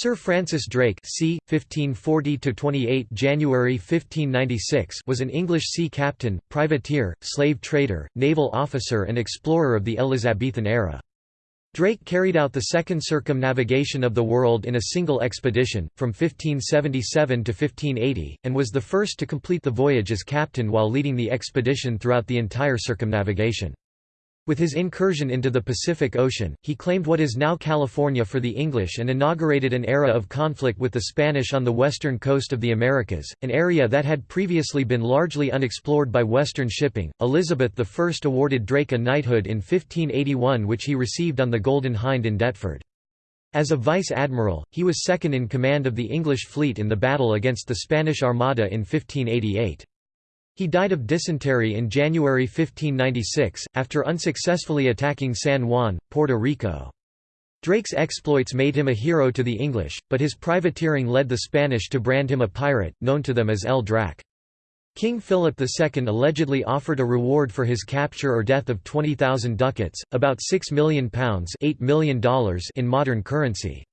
Sir Francis Drake c. 1540–28 January 1596 was an English sea captain, privateer, slave trader, naval officer and explorer of the Elizabethan era. Drake carried out the second circumnavigation of the world in a single expedition, from 1577 to 1580, and was the first to complete the voyage as captain while leading the expedition throughout the entire circumnavigation. With his incursion into the Pacific Ocean, he claimed what is now California for the English and inaugurated an era of conflict with the Spanish on the western coast of the Americas, an area that had previously been largely unexplored by Western shipping. Elizabeth I awarded Drake a knighthood in 1581, which he received on the Golden Hind in Deptford. As a vice admiral, he was second in command of the English fleet in the battle against the Spanish Armada in 1588. He died of dysentery in January 1596, after unsuccessfully attacking San Juan, Puerto Rico. Drake's exploits made him a hero to the English, but his privateering led the Spanish to brand him a pirate, known to them as El Draque. King Philip II allegedly offered a reward for his capture or death of 20,000 ducats, about £6 million, $8 million in modern currency.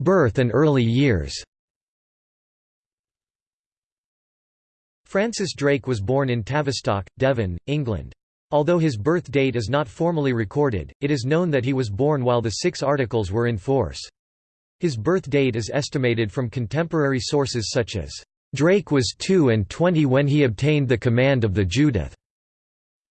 Birth and early years Francis Drake was born in Tavistock, Devon, England. Although his birth date is not formally recorded, it is known that he was born while the Six Articles were in force. His birth date is estimated from contemporary sources such as, "...Drake was two and twenty when he obtained the command of the Judith."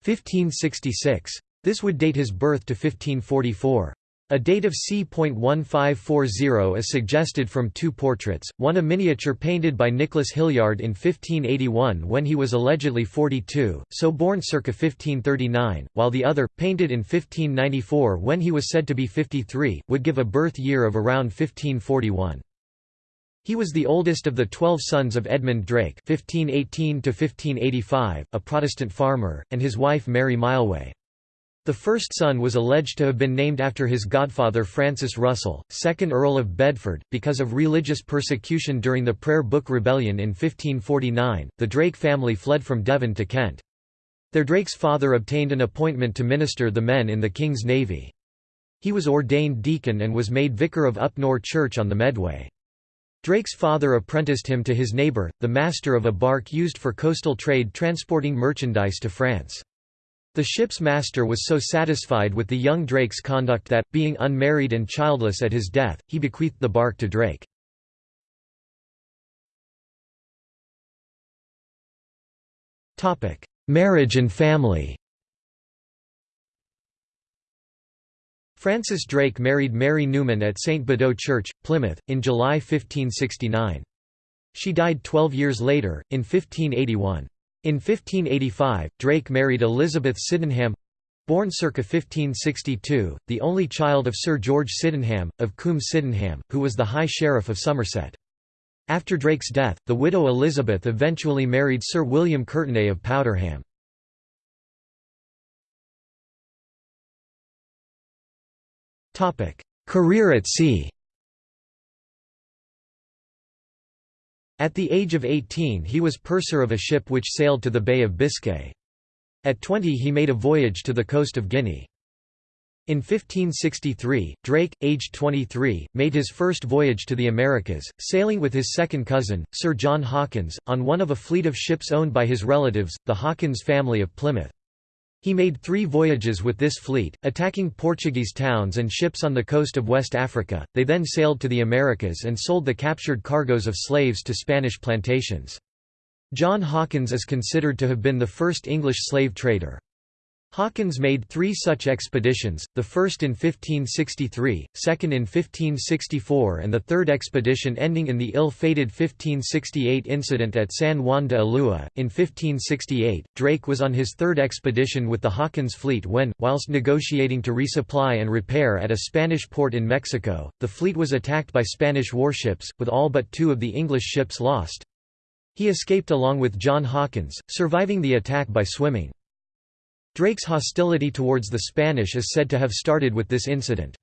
1566. This would date his birth to 1544. A date of c.1540 is suggested from two portraits, one a miniature painted by Nicholas Hilliard in 1581 when he was allegedly 42, so born circa 1539, while the other, painted in 1594 when he was said to be 53, would give a birth year of around 1541. He was the oldest of the twelve sons of Edmund Drake (1518–1585), a Protestant farmer, and his wife Mary Mileway. The first son was alleged to have been named after his godfather Francis Russell, 2nd Earl of Bedford. Because of religious persecution during the Prayer Book Rebellion in 1549, the Drake family fled from Devon to Kent. Their Drake's father obtained an appointment to minister the men in the King's Navy. He was ordained deacon and was made vicar of Upnor Church on the Medway. Drake's father apprenticed him to his neighbour, the master of a bark used for coastal trade transporting merchandise to France. The ship's master was so satisfied with the young Drake's conduct that, being unmarried and childless at his death, he bequeathed the bark to Drake. Marriage and family Francis Drake married Mary Newman at St. Budeaux Church, Plymouth, in July 1569. She died twelve years later, in 1581. In 1585, Drake married Elizabeth Sydenham born circa 1562, the only child of Sir George Sydenham, of Coombe Sydenham, who was the High Sheriff of Somerset. After Drake's death, the widow Elizabeth eventually married Sir William Courtenay of Powderham. Career at sea At the age of 18 he was purser of a ship which sailed to the Bay of Biscay. At 20 he made a voyage to the coast of Guinea. In 1563, Drake, aged 23, made his first voyage to the Americas, sailing with his second cousin, Sir John Hawkins, on one of a fleet of ships owned by his relatives, the Hawkins family of Plymouth. He made three voyages with this fleet, attacking Portuguese towns and ships on the coast of West Africa. They then sailed to the Americas and sold the captured cargoes of slaves to Spanish plantations. John Hawkins is considered to have been the first English slave trader. Hawkins made three such expeditions, the first in 1563, second in 1564 and the third expedition ending in the ill-fated 1568 incident at San Juan de Ulua. In 1568, Drake was on his third expedition with the Hawkins fleet when, whilst negotiating to resupply and repair at a Spanish port in Mexico, the fleet was attacked by Spanish warships, with all but two of the English ships lost. He escaped along with John Hawkins, surviving the attack by swimming. Drake's hostility towards the Spanish is said to have started with this incident.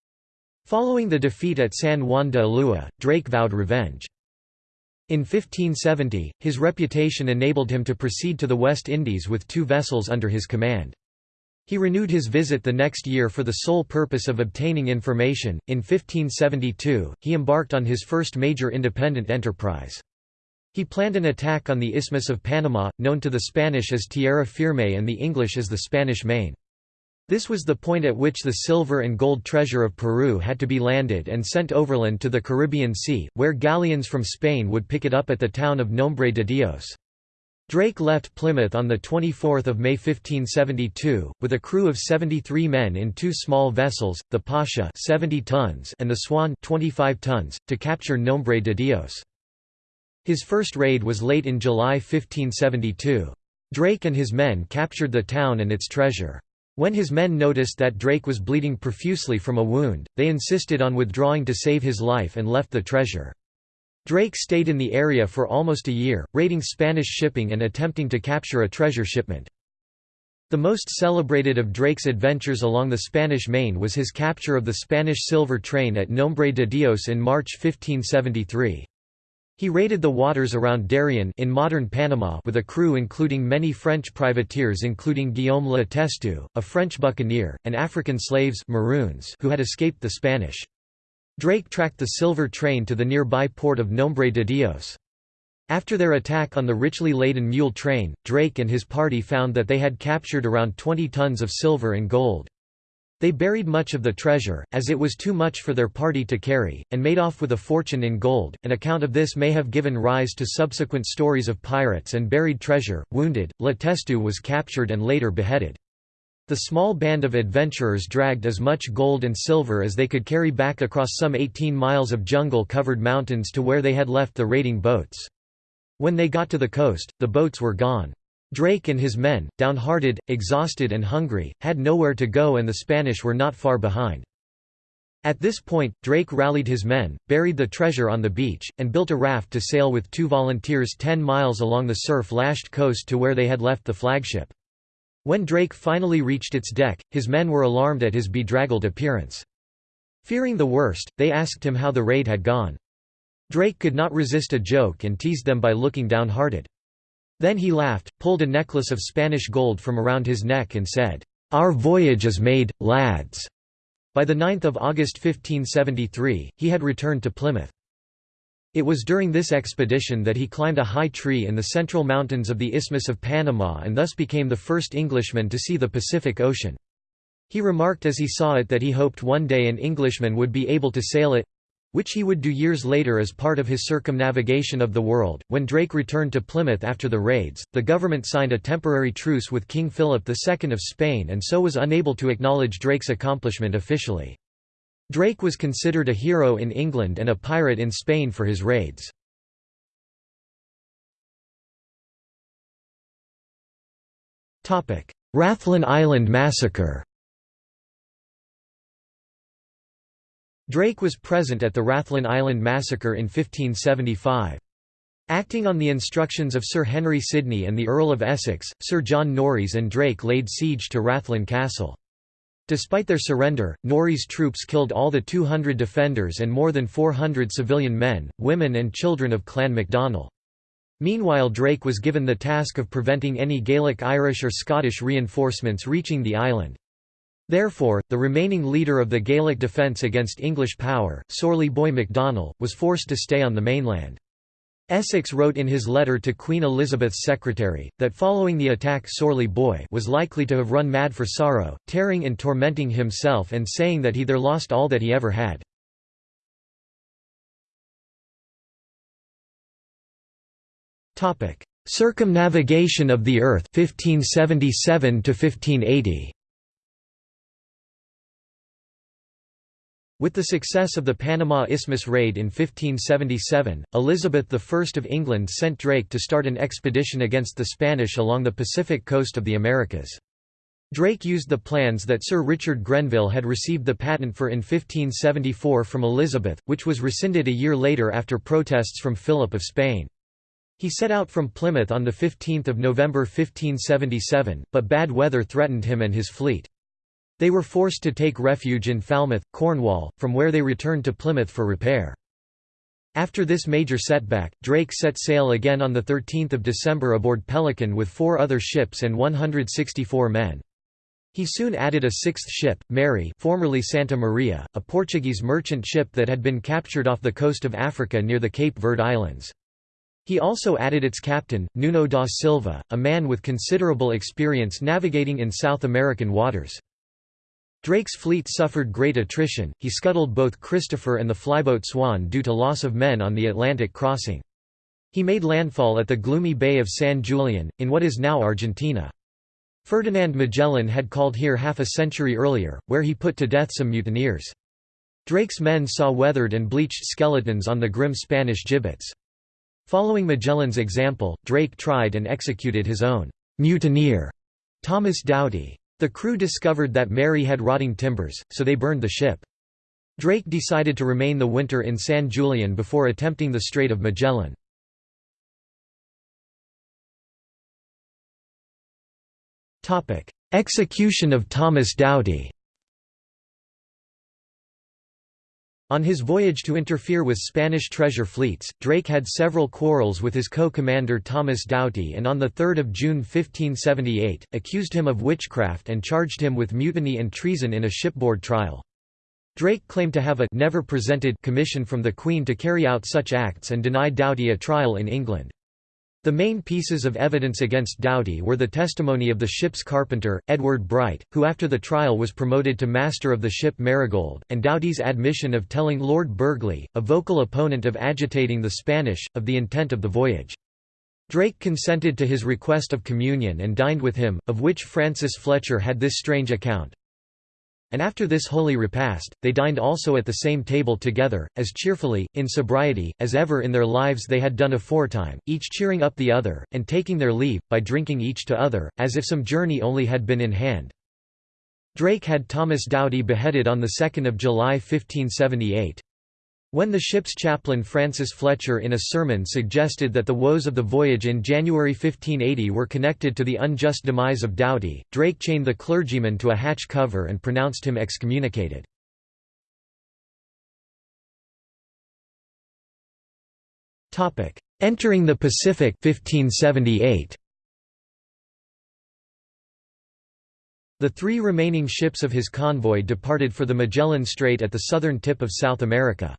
Following the defeat at San Juan de Ulua, Drake vowed revenge. In 1570, his reputation enabled him to proceed to the West Indies with two vessels under his command. He renewed his visit the next year for the sole purpose of obtaining information. In 1572, he embarked on his first major independent enterprise. He planned an attack on the Isthmus of Panama, known to the Spanish as Tierra Firme and the English as the Spanish Main. This was the point at which the silver and gold treasure of Peru had to be landed and sent overland to the Caribbean Sea, where galleons from Spain would pick it up at the town of Nombre de Dios. Drake left Plymouth on 24 May 1572, with a crew of 73 men in two small vessels, the Pasha 70 tons and the Swan 25 tons, to capture Nombre de Dios. His first raid was late in July 1572. Drake and his men captured the town and its treasure. When his men noticed that Drake was bleeding profusely from a wound, they insisted on withdrawing to save his life and left the treasure. Drake stayed in the area for almost a year, raiding Spanish shipping and attempting to capture a treasure shipment. The most celebrated of Drake's adventures along the Spanish Main was his capture of the Spanish silver train at Nombre de Dios in March 1573. He raided the waters around Darien in modern Panama with a crew including many French privateers including Guillaume Le Testu, a French buccaneer, and African slaves Maroons who had escaped the Spanish. Drake tracked the silver train to the nearby port of Nombre de Dios. After their attack on the richly laden mule train, Drake and his party found that they had captured around 20 tons of silver and gold. They buried much of the treasure, as it was too much for their party to carry, and made off with a fortune in gold. An account of this may have given rise to subsequent stories of pirates and buried treasure. Wounded, Le Testu was captured and later beheaded. The small band of adventurers dragged as much gold and silver as they could carry back across some 18 miles of jungle-covered mountains to where they had left the raiding boats. When they got to the coast, the boats were gone. Drake and his men, downhearted, exhausted and hungry, had nowhere to go and the Spanish were not far behind. At this point, Drake rallied his men, buried the treasure on the beach, and built a raft to sail with two volunteers ten miles along the surf-lashed coast to where they had left the flagship. When Drake finally reached its deck, his men were alarmed at his bedraggled appearance. Fearing the worst, they asked him how the raid had gone. Drake could not resist a joke and teased them by looking downhearted. Then he laughed, pulled a necklace of Spanish gold from around his neck and said, "'Our voyage is made, lads!' By 9 August 1573, he had returned to Plymouth. It was during this expedition that he climbed a high tree in the central mountains of the Isthmus of Panama and thus became the first Englishman to see the Pacific Ocean. He remarked as he saw it that he hoped one day an Englishman would be able to sail it which he would do years later as part of his circumnavigation of the world. When Drake returned to Plymouth after the raids, the government signed a temporary truce with King Philip II of Spain and so was unable to acknowledge Drake's accomplishment officially. Drake was considered a hero in England and a pirate in Spain for his raids. Rathlin Island Massacre Drake was present at the Rathlin Island Massacre in 1575. Acting on the instructions of Sir Henry Sidney and the Earl of Essex, Sir John Norreys and Drake laid siege to Rathlin Castle. Despite their surrender, Norreys' troops killed all the 200 defenders and more than 400 civilian men, women and children of Clan MacDonell. Meanwhile Drake was given the task of preventing any Gaelic Irish or Scottish reinforcements reaching the island. Therefore, the remaining leader of the Gaelic defence against English power, Sorley Boy MacDonell, was forced to stay on the mainland. Essex wrote in his letter to Queen Elizabeth's secretary, that following the attack Sorley Boy was likely to have run mad for sorrow, tearing and tormenting himself and saying that he there lost all that he ever had. Circumnavigation of the Earth 1577 to 1580 With the success of the Panama Isthmus raid in 1577, Elizabeth I of England sent Drake to start an expedition against the Spanish along the Pacific coast of the Americas. Drake used the plans that Sir Richard Grenville had received the patent for in 1574 from Elizabeth, which was rescinded a year later after protests from Philip of Spain. He set out from Plymouth on 15 November 1577, but bad weather threatened him and his fleet. They were forced to take refuge in Falmouth, Cornwall, from where they returned to Plymouth for repair. After this major setback, Drake set sail again on 13 December aboard Pelican with four other ships and 164 men. He soon added a sixth ship, Mary formerly Santa Maria, a Portuguese merchant ship that had been captured off the coast of Africa near the Cape Verde Islands. He also added its captain, Nuno da Silva, a man with considerable experience navigating in South American waters. Drake's fleet suffered great attrition, he scuttled both Christopher and the flyboat Swan due to loss of men on the Atlantic crossing. He made landfall at the gloomy Bay of San Julian, in what is now Argentina. Ferdinand Magellan had called here half a century earlier, where he put to death some mutineers. Drake's men saw weathered and bleached skeletons on the grim Spanish gibbets. Following Magellan's example, Drake tried and executed his own mutineer, Thomas Doughty. The crew discovered that Mary had rotting timbers, so they burned the ship. Drake decided to remain the winter in San Julian before attempting the Strait of Magellan. Execution of Thomas Doughty On his voyage to interfere with Spanish treasure fleets, Drake had several quarrels with his co-commander Thomas Doughty and on 3 June 1578, accused him of witchcraft and charged him with mutiny and treason in a shipboard trial. Drake claimed to have a never presented commission from the Queen to carry out such acts and denied Doughty a trial in England. The main pieces of evidence against Doughty were the testimony of the ship's carpenter, Edward Bright, who after the trial was promoted to master of the ship Marigold, and Doughty's admission of telling Lord Burghley, a vocal opponent of agitating the Spanish, of the intent of the voyage. Drake consented to his request of communion and dined with him, of which Francis Fletcher had this strange account. And after this holy repast, they dined also at the same table together, as cheerfully, in sobriety, as ever in their lives they had done aforetime, each cheering up the other, and taking their leave, by drinking each to other, as if some journey only had been in hand. Drake had Thomas Doughty beheaded on 2 July 1578. When the ship's chaplain Francis Fletcher in a sermon suggested that the woes of the voyage in January 1580 were connected to the unjust demise of Doughty, Drake chained the clergyman to a hatch cover and pronounced him excommunicated. Entering the Pacific 1578. The three remaining ships of his convoy departed for the Magellan Strait at the southern tip of South America.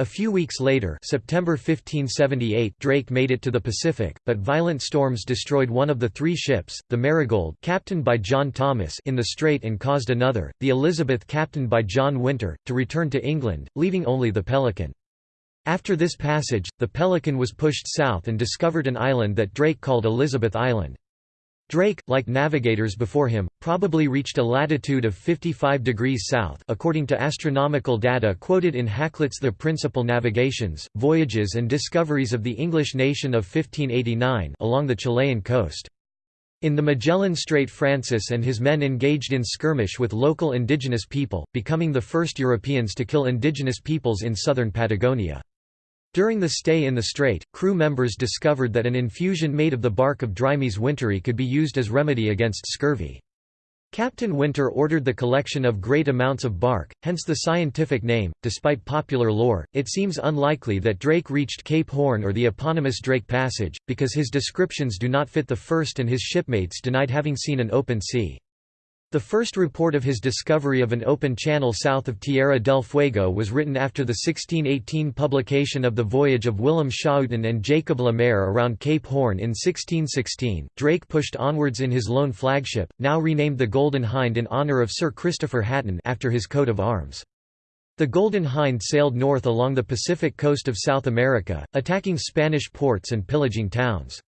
A few weeks later September 1578 Drake made it to the Pacific, but violent storms destroyed one of the three ships, the Marigold captained by John Thomas in the strait and caused another, the Elizabeth captained by John Winter, to return to England, leaving only the Pelican. After this passage, the Pelican was pushed south and discovered an island that Drake called Elizabeth Island. Drake, like navigators before him, probably reached a latitude of 55 degrees south according to astronomical data quoted in Hakluyt's The Principal Navigations, Voyages and Discoveries of the English Nation of 1589 along the Chilean coast. In the Magellan Strait Francis and his men engaged in skirmish with local indigenous people, becoming the first Europeans to kill indigenous peoples in southern Patagonia. During the stay in the strait, crew members discovered that an infusion made of the bark of Drimys winteri could be used as remedy against scurvy. Captain Winter ordered the collection of great amounts of bark, hence the scientific name. Despite popular lore, it seems unlikely that Drake reached Cape Horn or the eponymous Drake Passage, because his descriptions do not fit the first and his shipmates denied having seen an open sea. The first report of his discovery of an open channel south of Tierra del Fuego was written after the 1618 publication of the voyage of Willem Schouten and Jacob Lemaire around Cape Horn in 1616. Drake pushed onwards in his lone flagship, now renamed the Golden Hind in honor of Sir Christopher Hatton after his coat of arms. The Golden Hind sailed north along the Pacific coast of South America, attacking Spanish ports and pillaging towns.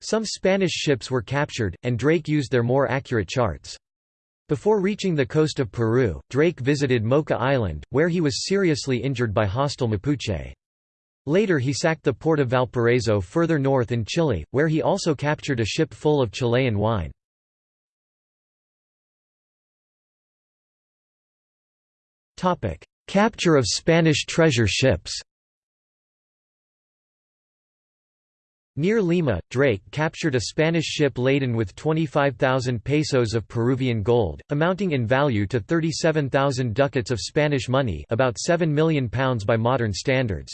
Some Spanish ships were captured, and Drake used their more accurate charts. Before reaching the coast of Peru, Drake visited Mocha Island, where he was seriously injured by hostile Mapuche. Later he sacked the port of Valparaiso further north in Chile, where he also captured a ship full of Chilean wine. Capture of Spanish treasure ships Near Lima, Drake captured a Spanish ship laden with 25,000 pesos of Peruvian gold, amounting in value to 37,000 ducats of Spanish money about £7 million by modern standards.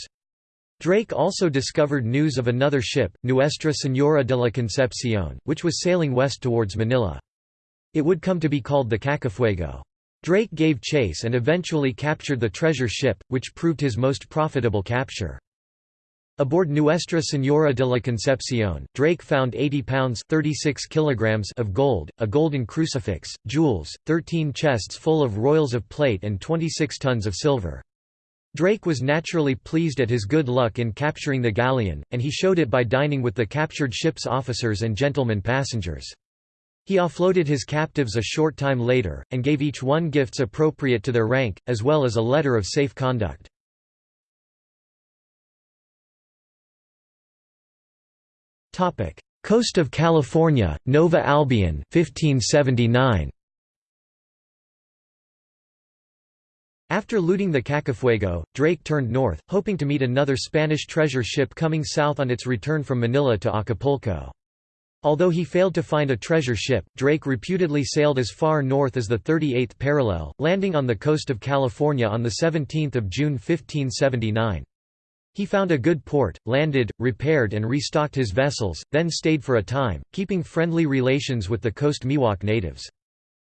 Drake also discovered news of another ship, Nuestra Señora de la Concepción, which was sailing west towards Manila. It would come to be called the Cacafuego. Drake gave chase and eventually captured the treasure ship, which proved his most profitable capture. Aboard Nuestra Señora de la Concepción, Drake found 80 pounds 36 kilograms of gold, a golden crucifix, jewels, 13 chests full of royals of plate and 26 tons of silver. Drake was naturally pleased at his good luck in capturing the galleon, and he showed it by dining with the captured ship's officers and gentlemen passengers. He offloaded his captives a short time later, and gave each one gifts appropriate to their rank, as well as a letter of safe conduct. Coast of California, Nova Albion 1579. After looting the Cacafuego, Drake turned north, hoping to meet another Spanish treasure ship coming south on its return from Manila to Acapulco. Although he failed to find a treasure ship, Drake reputedly sailed as far north as the 38th parallel, landing on the coast of California on 17 June 1579. He found a good port, landed, repaired and restocked his vessels, then stayed for a time, keeping friendly relations with the Coast Miwok natives.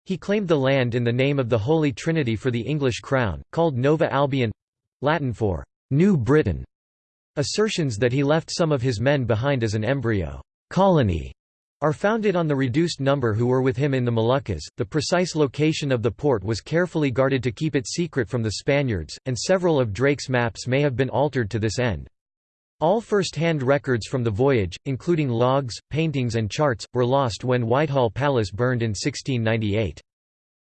He claimed the land in the name of the Holy Trinity for the English crown, called Nova Albion—Latin for «New Britain», assertions that he left some of his men behind as an embryo «colony» are founded on the reduced number who were with him in the Moluccas. The precise location of the port was carefully guarded to keep it secret from the Spaniards, and several of Drake's maps may have been altered to this end. All first-hand records from the voyage, including logs, paintings and charts, were lost when Whitehall Palace burned in 1698.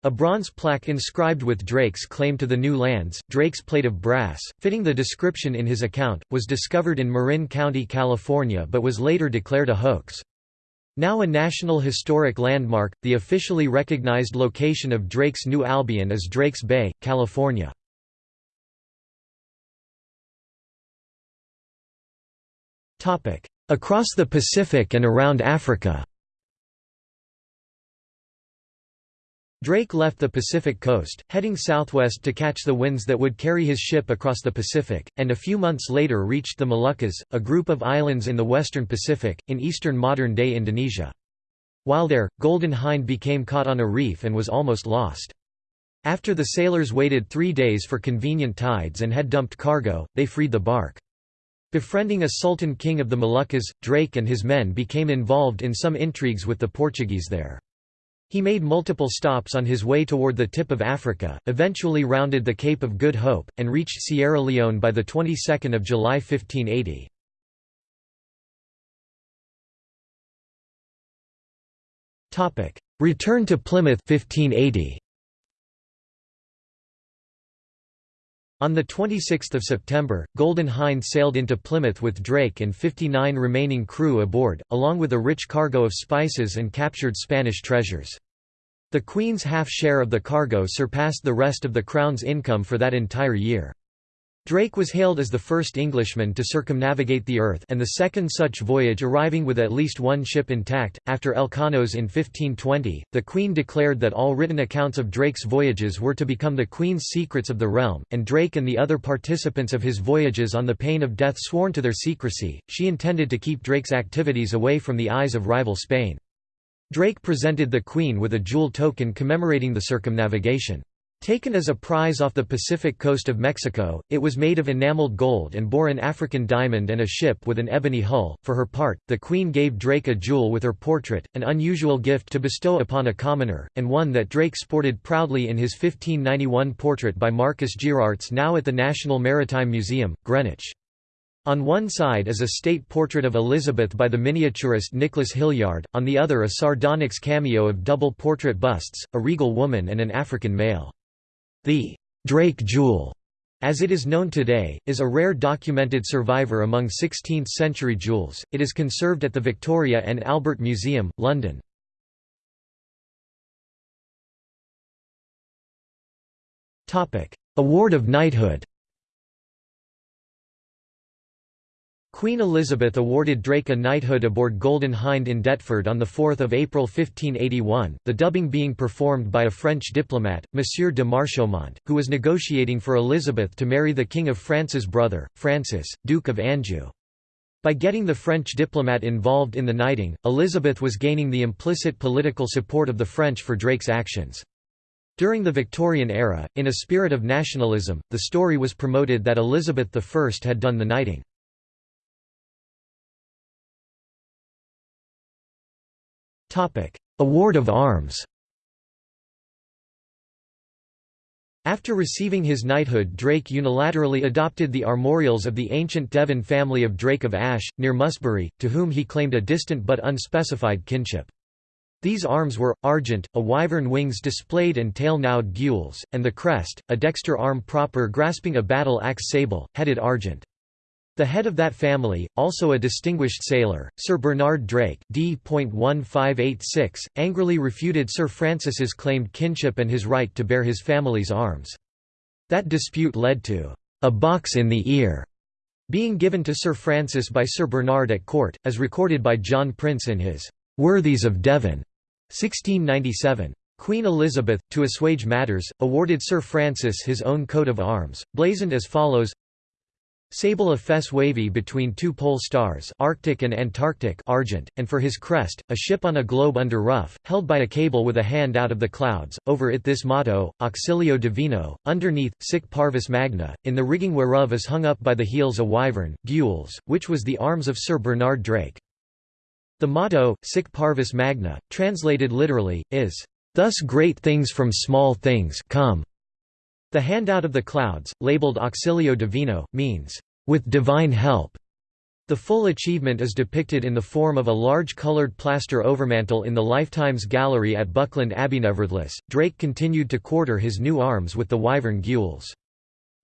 A bronze plaque inscribed with Drake's claim to the new lands, Drake's plate of brass, fitting the description in his account, was discovered in Marin County, California but was later declared a hoax. Now a National Historic Landmark, the officially recognized location of Drake's New Albion is Drake's Bay, California. Across the Pacific and around Africa Drake left the Pacific coast, heading southwest to catch the winds that would carry his ship across the Pacific, and a few months later reached the Moluccas, a group of islands in the western Pacific, in eastern modern-day Indonesia. While there, Golden Hind became caught on a reef and was almost lost. After the sailors waited three days for convenient tides and had dumped cargo, they freed the bark. Befriending a sultan king of the Moluccas, Drake and his men became involved in some intrigues with the Portuguese there. He made multiple stops on his way toward the tip of Africa, eventually rounded the Cape of Good Hope, and reached Sierra Leone by the 22nd of July 1580. Return to Plymouth 1580. On 26 September, Golden Hind sailed into Plymouth with Drake and 59 remaining crew aboard, along with a rich cargo of spices and captured Spanish treasures. The Queen's half share of the cargo surpassed the rest of the Crown's income for that entire year. Drake was hailed as the first Englishman to circumnavigate the Earth and the second such voyage arriving with at least one ship intact. After Elcano's in 1520, the Queen declared that all written accounts of Drake's voyages were to become the Queen's secrets of the realm, and Drake and the other participants of his voyages on the pain of death sworn to their secrecy. She intended to keep Drake's activities away from the eyes of rival Spain. Drake presented the Queen with a jewel token commemorating the circumnavigation. Taken as a prize off the Pacific coast of Mexico, it was made of enameled gold and bore an African diamond and a ship with an ebony hull. For her part, the Queen gave Drake a jewel with her portrait, an unusual gift to bestow upon a commoner, and one that Drake sported proudly in his 1591 portrait by Marcus Gheeraerts now at the National Maritime Museum, Greenwich. On one side is a state portrait of Elizabeth by the miniaturist Nicholas Hilliard, on the other a sardonyx cameo of double portrait busts, a regal woman and an African male. The Drake jewel, as it is known today, is a rare documented survivor among 16th-century jewels. It is conserved at the Victoria and Albert Museum, London. Award of Knighthood. Queen Elizabeth awarded Drake a knighthood aboard Golden Hind in Deptford on 4 April 1581, the dubbing being performed by a French diplomat, Monsieur de Marchaumont, who was negotiating for Elizabeth to marry the King of France's brother, Francis, Duke of Anjou. By getting the French diplomat involved in the knighting, Elizabeth was gaining the implicit political support of the French for Drake's actions. During the Victorian era, in a spirit of nationalism, the story was promoted that Elizabeth I had done the knighting. Award of arms After receiving his knighthood Drake unilaterally adopted the armorials of the ancient Devon family of Drake of Ash, near Musbury, to whom he claimed a distant but unspecified kinship. These arms were, argent, a wyvern wings displayed and tail-nowed gules, and the crest, a dexter arm proper grasping a battle-axe sable, headed argent. The head of that family, also a distinguished sailor, Sir Bernard Drake D.1586, angrily refuted Sir Francis's claimed kinship and his right to bear his family's arms. That dispute led to a box in the ear being given to Sir Francis by Sir Bernard at court, as recorded by John Prince in his Worthies of Devon 1697. Queen Elizabeth, to assuage matters, awarded Sir Francis his own coat of arms, blazoned as follows Sable of fess wavy between two pole stars Arctic and Antarctic argent, and for his crest, a ship on a globe under ruff, held by a cable with a hand out of the clouds, over it this motto, Auxilio Divino, underneath, sic parvis magna, in the rigging whereof is hung up by the heels a wyvern, gules, which was the arms of Sir Bernard Drake. The motto, sic parvis magna, translated literally, is, "...thus great things from small things come." The handout of the clouds, labeled Auxilio Divino, means, "...with divine help." The full achievement is depicted in the form of a large coloured plaster overmantle in the Lifetimes Gallery at Buckland Abbey. Nevertheless, Drake continued to quarter his new arms with the wyvern gules.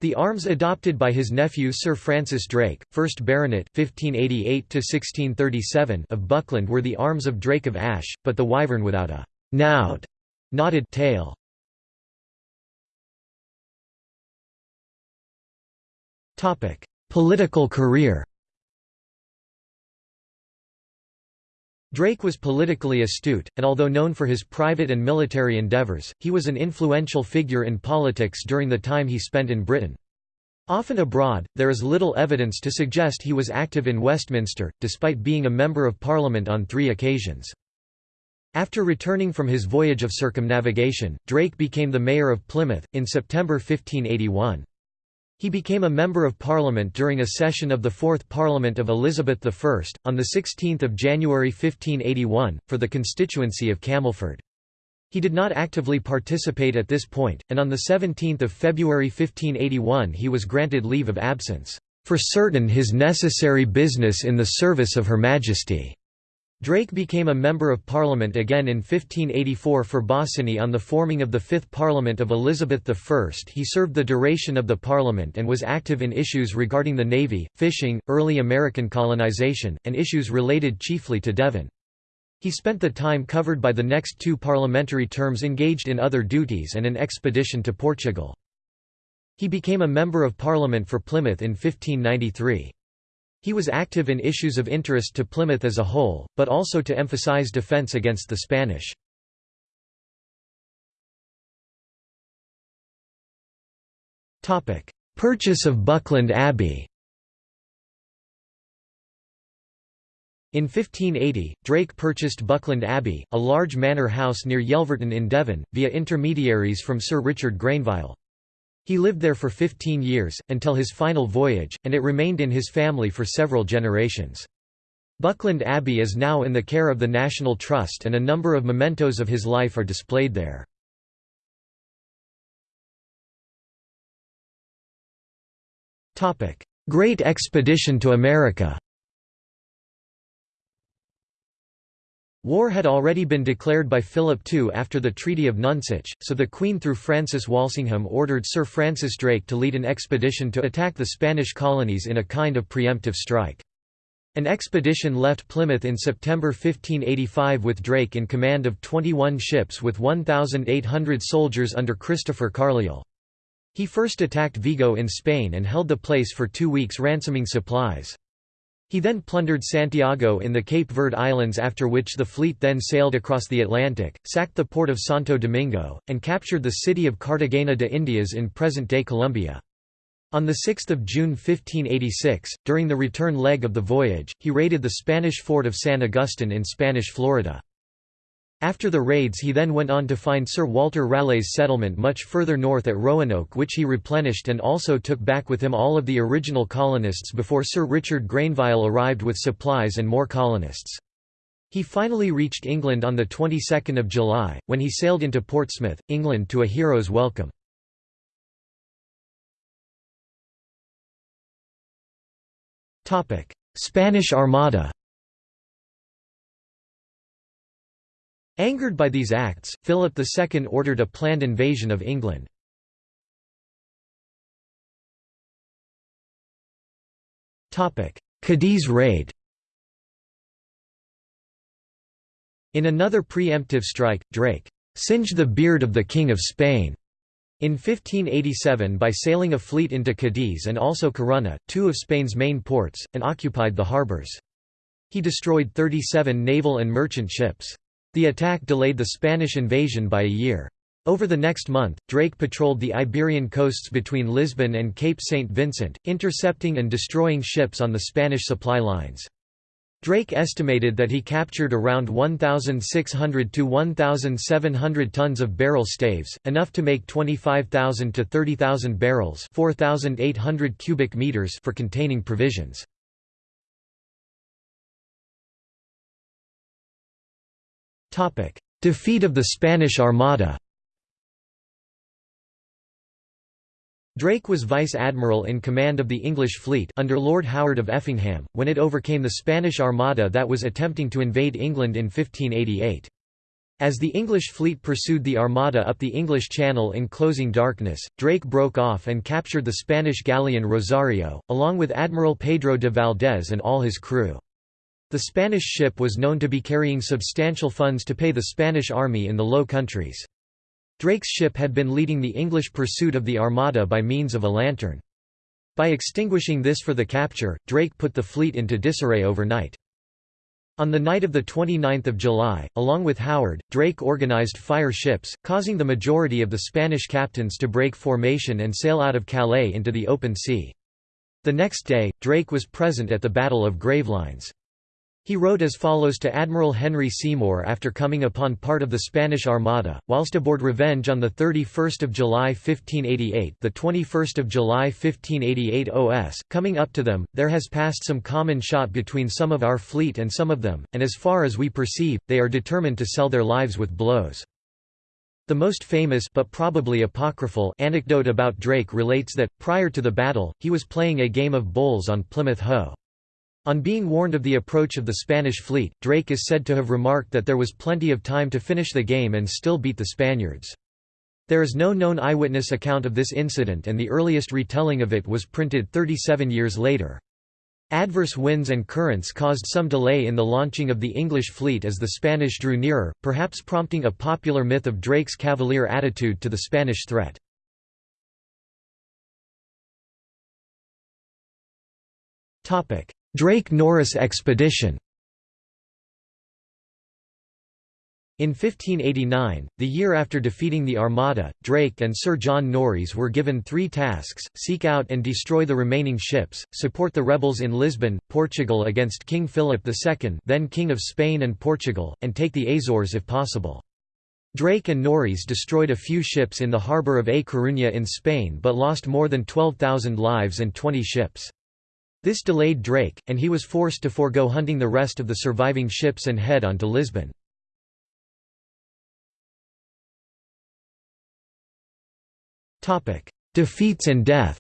The arms adopted by his nephew Sir Francis Drake, 1st Baronet (1588–1637) of Buckland were the arms of Drake of Ash, but the wyvern without a «nowed» knotted tail. Political career Drake was politically astute, and although known for his private and military endeavours, he was an influential figure in politics during the time he spent in Britain. Often abroad, there is little evidence to suggest he was active in Westminster, despite being a Member of Parliament on three occasions. After returning from his voyage of circumnavigation, Drake became the Mayor of Plymouth, in September 1581. He became a Member of Parliament during a session of the Fourth Parliament of Elizabeth I, on 16 January 1581, for the constituency of Camelford. He did not actively participate at this point, and on 17 February 1581 he was granted leave of absence, "...for certain his necessary business in the service of Her Majesty." Drake became a Member of Parliament again in 1584 for Bossiny on the forming of the Fifth Parliament of Elizabeth I. He served the duration of the Parliament and was active in issues regarding the Navy, fishing, early American colonization, and issues related chiefly to Devon. He spent the time covered by the next two parliamentary terms engaged in other duties and an expedition to Portugal. He became a Member of Parliament for Plymouth in 1593. He was active in issues of interest to Plymouth as a whole, but also to emphasize defence against the Spanish. Purchase of Buckland Abbey In 1580, Drake purchased Buckland Abbey, a large manor house near Yelverton in Devon, via intermediaries from Sir Richard Grenville. He lived there for 15 years, until his final voyage, and it remained in his family for several generations. Buckland Abbey is now in the care of the National Trust and a number of mementos of his life are displayed there. Great Expedition to America War had already been declared by Philip II after the Treaty of Nonsuch, so the Queen through Francis Walsingham ordered Sir Francis Drake to lead an expedition to attack the Spanish colonies in a kind of preemptive strike. An expedition left Plymouth in September 1585 with Drake in command of 21 ships with 1,800 soldiers under Christopher Carliel. He first attacked Vigo in Spain and held the place for two weeks ransoming supplies. He then plundered Santiago in the Cape Verde Islands after which the fleet then sailed across the Atlantic, sacked the port of Santo Domingo, and captured the city of Cartagena de Indias in present-day Colombia. On 6 June 1586, during the return leg of the voyage, he raided the Spanish fort of San Agustin in Spanish Florida. After the raids he then went on to find Sir Walter Raleigh's settlement much further north at Roanoke which he replenished and also took back with him all of the original colonists before Sir Richard Grenville arrived with supplies and more colonists. He finally reached England on the 22nd of July, when he sailed into Portsmouth, England to a hero's welcome. Spanish Armada Angered by these acts, Philip II ordered a planned invasion of England. Cadiz raid In another preemptive strike, Drake «singed the beard of the King of Spain» In 1587 by sailing a fleet into Cadiz and also Corunna, two of Spain's main ports, and occupied the harbours. He destroyed 37 naval and merchant ships. The attack delayed the Spanish invasion by a year. Over the next month, Drake patrolled the Iberian coasts between Lisbon and Cape St. Vincent, intercepting and destroying ships on the Spanish supply lines. Drake estimated that he captured around 1,600 to 1,700 tons of barrel staves, enough to make 25,000 to 30,000 barrels 4,800 cubic meters for containing provisions. Defeat of the Spanish Armada Drake was vice admiral in command of the English fleet under Lord Howard of Effingham, when it overcame the Spanish Armada that was attempting to invade England in 1588. As the English fleet pursued the Armada up the English Channel in closing darkness, Drake broke off and captured the Spanish galleon Rosario, along with Admiral Pedro de Valdez and all his crew. The Spanish ship was known to be carrying substantial funds to pay the Spanish army in the Low Countries. Drake's ship had been leading the English pursuit of the Armada by means of a lantern. By extinguishing this for the capture, Drake put the fleet into disarray overnight. On the night of 29 July, along with Howard, Drake organized fire ships, causing the majority of the Spanish captains to break formation and sail out of Calais into the open sea. The next day, Drake was present at the Battle of Gravelines. He wrote as follows to Admiral Henry Seymour after coming upon part of the Spanish Armada, whilst aboard Revenge on 31 July 1588 the 21st of July 1588 OS, coming up to them, there has passed some common shot between some of our fleet and some of them, and as far as we perceive, they are determined to sell their lives with blows. The most famous but probably apocryphal anecdote about Drake relates that, prior to the battle, he was playing a game of bowls on Plymouth Hoe. On being warned of the approach of the Spanish fleet, Drake is said to have remarked that there was plenty of time to finish the game and still beat the Spaniards. There is no known eyewitness account of this incident and the earliest retelling of it was printed 37 years later. Adverse winds and currents caused some delay in the launching of the English fleet as the Spanish drew nearer, perhaps prompting a popular myth of Drake's cavalier attitude to the Spanish threat. Drake-Norris expedition In 1589, the year after defeating the Armada, Drake and Sir John Norreys were given three tasks, seek out and destroy the remaining ships, support the rebels in Lisbon, Portugal against King Philip II then King of Spain and Portugal, and take the Azores if possible. Drake and Norreys destroyed a few ships in the harbour of A Coruña in Spain but lost more than 12,000 lives and 20 ships. This delayed Drake, and he was forced to forego hunting the rest of the surviving ships and head on to Lisbon. Defeats and death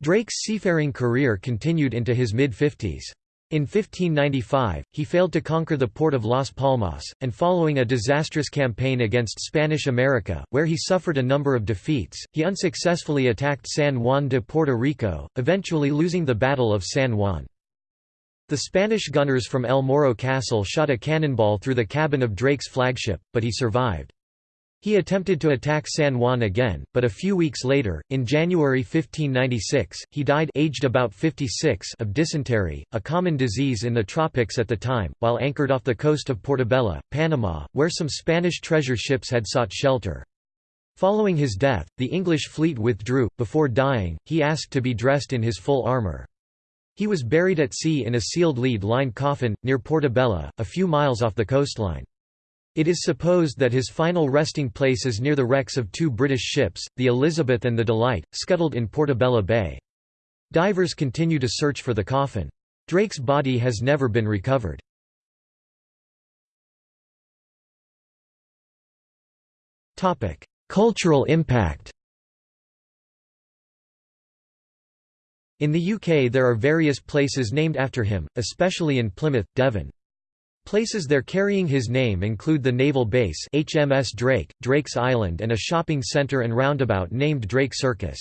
Drake's seafaring career continued into his mid-50s. In 1595, he failed to conquer the port of Las Palmas, and following a disastrous campaign against Spanish America, where he suffered a number of defeats, he unsuccessfully attacked San Juan de Puerto Rico, eventually losing the Battle of San Juan. The Spanish gunners from El Morro Castle shot a cannonball through the cabin of Drake's flagship, but he survived. He attempted to attack San Juan again, but a few weeks later, in January 1596, he died aged about 56 of dysentery, a common disease in the tropics at the time, while anchored off the coast of Portobelo, Panama, where some Spanish treasure ships had sought shelter. Following his death, the English fleet withdrew. Before dying, he asked to be dressed in his full armour. He was buried at sea in a sealed lead-lined coffin, near Portobello, a few miles off the coastline. It is supposed that his final resting place is near the wrecks of two British ships, the Elizabeth and the Delight, scuttled in Portobello Bay. Divers continue to search for the coffin. Drake's body has never been recovered. Cultural impact In the UK there are various places named after him, especially in Plymouth, Devon. Places there carrying his name include the naval base HMS Drake, Drake's Island and a shopping centre and roundabout named Drake Circus.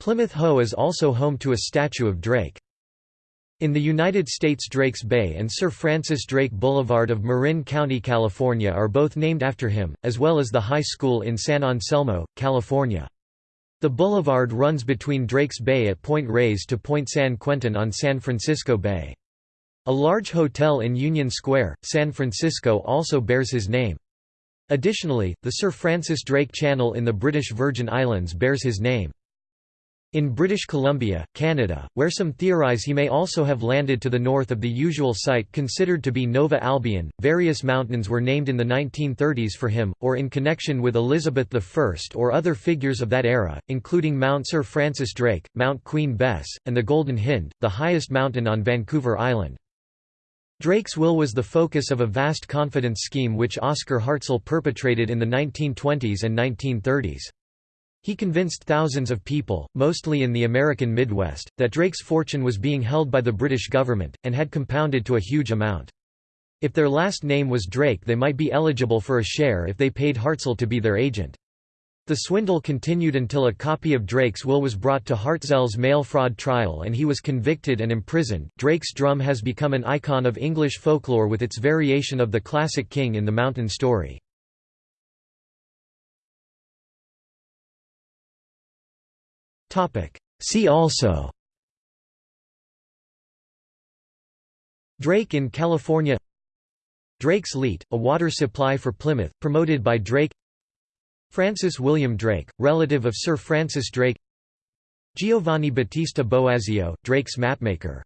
Plymouth Hoe is also home to a statue of Drake. In the United States Drake's Bay and Sir Francis Drake Boulevard of Marin County, California are both named after him, as well as the high school in San Anselmo, California. The boulevard runs between Drake's Bay at Point Reyes to Point San Quentin on San Francisco Bay. A large hotel in Union Square, San Francisco also bears his name. Additionally, the Sir Francis Drake Channel in the British Virgin Islands bears his name. In British Columbia, Canada, where some theorize he may also have landed to the north of the usual site considered to be Nova Albion, various mountains were named in the 1930s for him, or in connection with Elizabeth I or other figures of that era, including Mount Sir Francis Drake, Mount Queen Bess, and the Golden Hind, the highest mountain on Vancouver Island. Drake's will was the focus of a vast confidence scheme which Oscar Hartzell perpetrated in the 1920s and 1930s. He convinced thousands of people, mostly in the American Midwest, that Drake's fortune was being held by the British government, and had compounded to a huge amount. If their last name was Drake they might be eligible for a share if they paid Hartzell to be their agent. The swindle continued until a copy of Drake's will was brought to Hartzell's mail fraud trial and he was convicted and imprisoned. Drake's drum has become an icon of English folklore with its variation of the classic King in the Mountain story. See also Drake in California Drake's Leat, a water supply for Plymouth, promoted by Drake Francis William Drake, relative of Sir Francis Drake Giovanni Battista Boazio, Drake's mapmaker